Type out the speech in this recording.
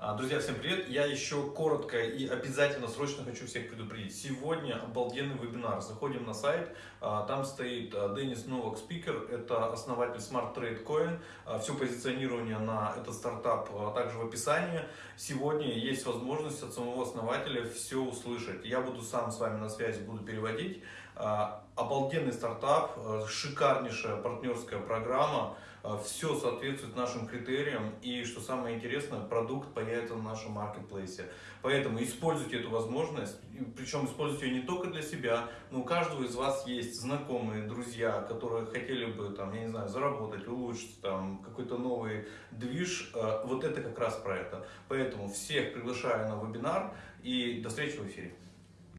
А, друзья, всем привет! Я еще коротко и обязательно срочно хочу всех предупредить. Сегодня обалденный вебинар. Заходим на сайт, а, там стоит а, Денис Новак Спикер, это основатель Smart Trade Coin. Все позиционирование на этот стартап также в описании. Сегодня есть возможность от самого основателя все услышать. Я буду сам с вами на связи, буду переводить. Обалденный стартап, шикарнейшая партнерская программа. Все соответствует нашим критериям и, что самое интересное, продукт появится на нашем маркетплейсе. Поэтому используйте эту возможность, причем используйте ее не только для себя, но у каждого из вас есть знакомые, друзья, которые хотели бы, там, я не знаю, заработать, улучшить там какой-то новый движ. Вот это как раз про это. Поэтому всех приглашаю на вебинар и до встречи в эфире.